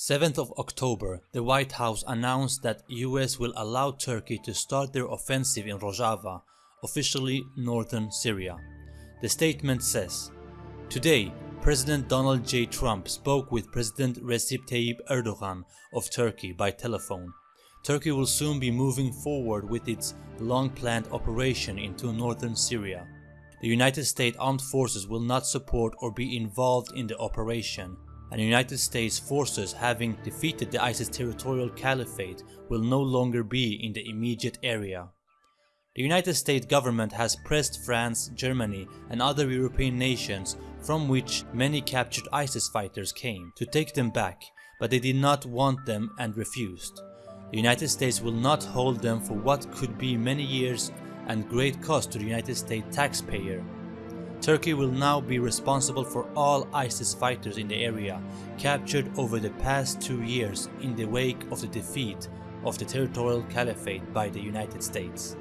7th of October, the White House announced that US will allow Turkey to start their offensive in Rojava, officially northern Syria. The statement says, Today, President Donald J. Trump spoke with President Recep Tayyip Erdogan of Turkey by telephone. Turkey will soon be moving forward with its long-planned operation into northern Syria. The United States Armed Forces will not support or be involved in the operation, and United States forces having defeated the ISIS territorial caliphate will no longer be in the immediate area. The United States government has pressed France, Germany and other European nations from which many captured ISIS fighters came to take them back, but they did not want them and refused. The United States will not hold them for what could be many years and great cost to the United States taxpayer. Turkey will now be responsible for all ISIS fighters in the area captured over the past two years in the wake of the defeat of the territorial caliphate by the United States.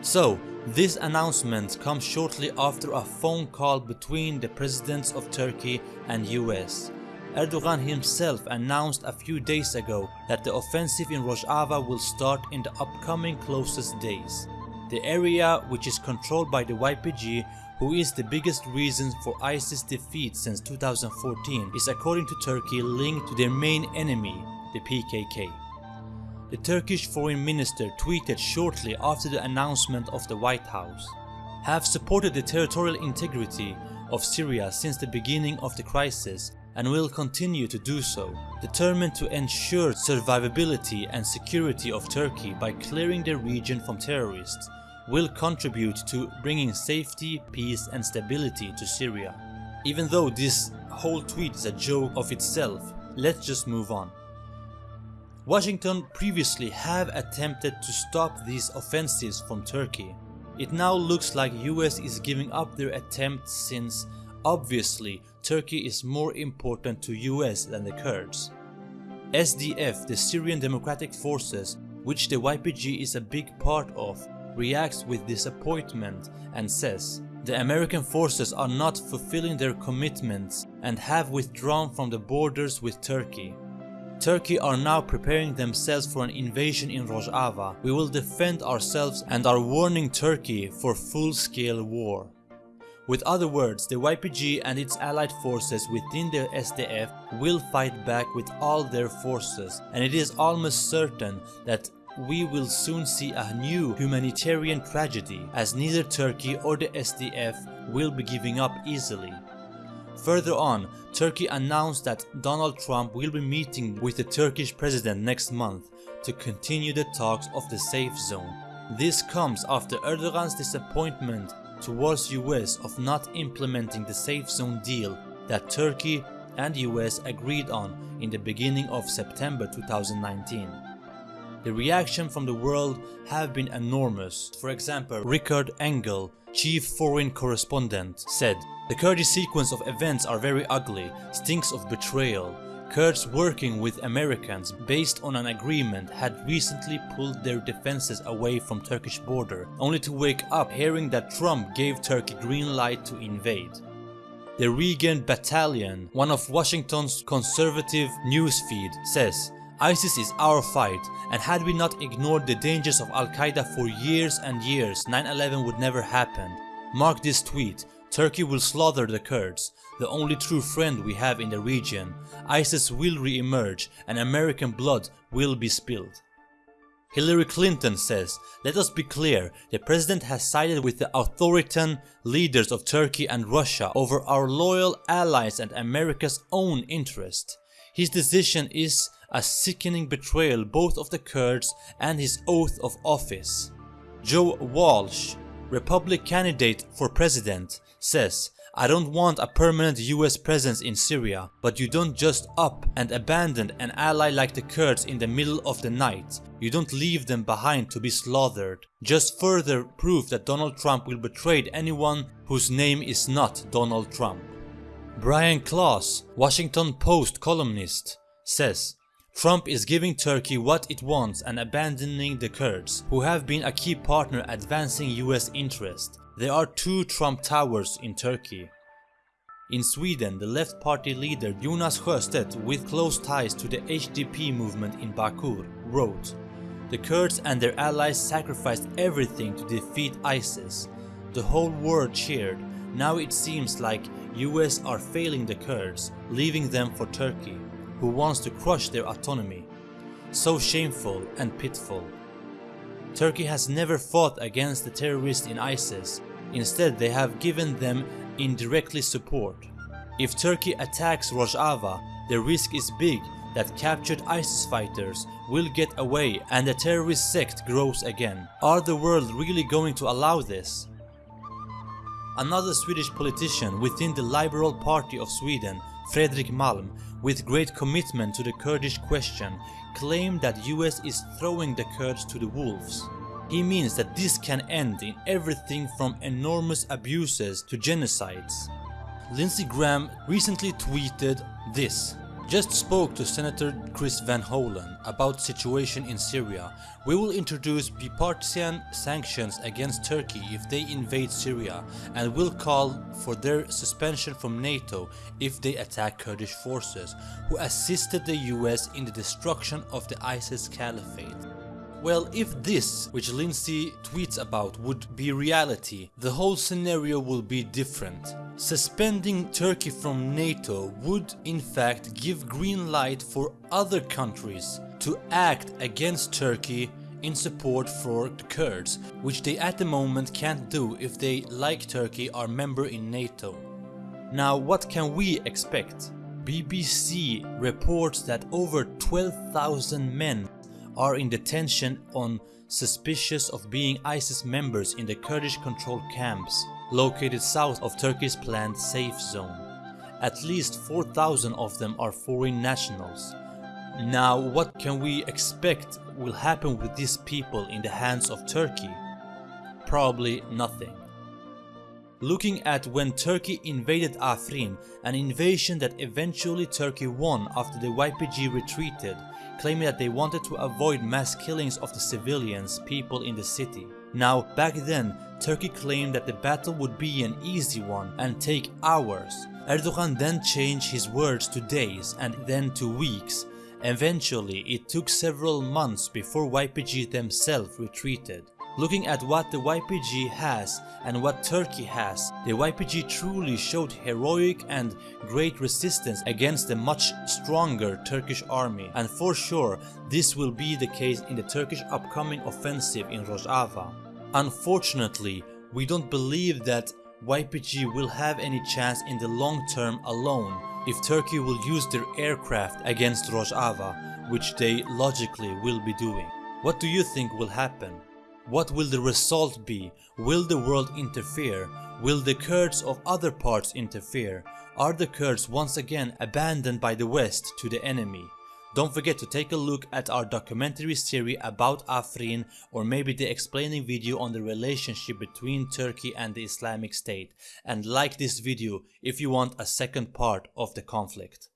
So, this announcement comes shortly after a phone call between the presidents of Turkey and US. Erdogan himself announced a few days ago that the offensive in Rojava will start in the upcoming closest days. The area, which is controlled by the YPG, who is the biggest reason for ISIS defeat since 2014, is according to Turkey linked to their main enemy, the PKK. The Turkish foreign minister tweeted shortly after the announcement of the White House. Have supported the territorial integrity of Syria since the beginning of the crisis and will continue to do so, determined to ensure survivability and security of Turkey by clearing the region from terrorists, will contribute to bringing safety, peace and stability to Syria. Even though this whole tweet is a joke of itself, let's just move on. Washington previously have attempted to stop these offensives from Turkey. It now looks like US is giving up their attempt since obviously Turkey is more important to US than the Kurds. SDF, the Syrian Democratic Forces, which the YPG is a big part of, reacts with disappointment and says, the American forces are not fulfilling their commitments and have withdrawn from the borders with Turkey. Turkey are now preparing themselves for an invasion in Rojava. We will defend ourselves and are warning Turkey for full-scale war. With other words, the YPG and its allied forces within the SDF will fight back with all their forces and it is almost certain that we will soon see a new humanitarian tragedy as neither Turkey or the SDF will be giving up easily. Further on, Turkey announced that Donald Trump will be meeting with the Turkish president next month to continue the talks of the safe zone. This comes after Erdogan's disappointment towards US of not implementing the safe zone deal that Turkey and US agreed on in the beginning of September 2019. The reaction from the world have been enormous. For example, Richard Engel, chief foreign correspondent, said, The Kurdish sequence of events are very ugly, stinks of betrayal. Kurds working with Americans based on an agreement had recently pulled their defenses away from Turkish border, only to wake up hearing that Trump gave Turkey green light to invade. The Reagan Battalion, one of Washington's conservative newsfeed, says ISIS is our fight and had we not ignored the dangers of Al-Qaeda for years and years 9-11 would never happen. Mark this tweet, Turkey will slaughter the Kurds, the only true friend we have in the region. ISIS will re-emerge and American blood will be spilled. Hillary Clinton says, let us be clear, the president has sided with the authoritarian leaders of Turkey and Russia over our loyal allies and America's own interest. His decision is a sickening betrayal both of the Kurds and his oath of office. Joe Walsh, Republican candidate for president, says, I don't want a permanent US presence in Syria, but you don't just up and abandon an ally like the Kurds in the middle of the night. You don't leave them behind to be slaughtered. Just further proof that Donald Trump will betray anyone whose name is not Donald Trump. Brian Klaas, Washington Post columnist, says, Trump is giving Turkey what it wants and abandoning the Kurds, who have been a key partner advancing US interest. There are two Trump towers in Turkey. In Sweden, the left party leader Jonas Sjöstedt, with close ties to the HDP movement in Bakur, wrote The Kurds and their allies sacrificed everything to defeat ISIS. The whole world cheered. Now it seems like US are failing the Kurds, leaving them for Turkey, who wants to crush their autonomy. So shameful and pitiful. Turkey has never fought against the terrorists in ISIS. Instead, they have given them indirectly support. If Turkey attacks Rojava, the risk is big that captured ISIS fighters will get away and the terrorist sect grows again. Are the world really going to allow this? Another Swedish politician within the Liberal Party of Sweden, Fredrik Malm, with great commitment to the Kurdish question, claimed that US is throwing the Kurds to the wolves. He means that this can end in everything from enormous abuses to genocides. Lindsey Graham recently tweeted this. Just spoke to Senator Chris Van Hollen about situation in Syria. We will introduce bipartisan sanctions against Turkey if they invade Syria and will call for their suspension from NATO if they attack Kurdish forces who assisted the US in the destruction of the ISIS caliphate. Well, if this, which Lindsey tweets about, would be reality, the whole scenario will be different. Suspending Turkey from NATO would in fact give green light for other countries to act against Turkey in support for the Kurds, which they at the moment can't do if they, like Turkey, are member in NATO. Now what can we expect? BBC reports that over 12,000 men are in detention on suspicious of being ISIS members in the Kurdish controlled camps located south of Turkey's planned safe zone. At least 4,000 of them are foreign nationals. Now what can we expect will happen with these people in the hands of Turkey? Probably nothing. Looking at when Turkey invaded Afrin, an invasion that eventually Turkey won after the YPG retreated, claiming that they wanted to avoid mass killings of the civilians, people in the city. Now, back then, Turkey claimed that the battle would be an easy one and take hours. Erdogan then changed his words to days and then to weeks. Eventually, it took several months before YPG themselves retreated. Looking at what the YPG has and what Turkey has, the YPG truly showed heroic and great resistance against a much stronger Turkish army and for sure this will be the case in the Turkish upcoming offensive in Rojava. Unfortunately, we don't believe that YPG will have any chance in the long term alone if Turkey will use their aircraft against Rojava, which they logically will be doing. What do you think will happen? What will the result be? Will the world interfere? Will the Kurds of other parts interfere? Are the Kurds once again abandoned by the West to the enemy? Don't forget to take a look at our documentary series about Afrin or maybe the explaining video on the relationship between Turkey and the Islamic State and like this video if you want a second part of the conflict.